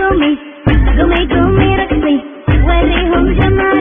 घूमे घूमे घूमे रख में वरे हम जमा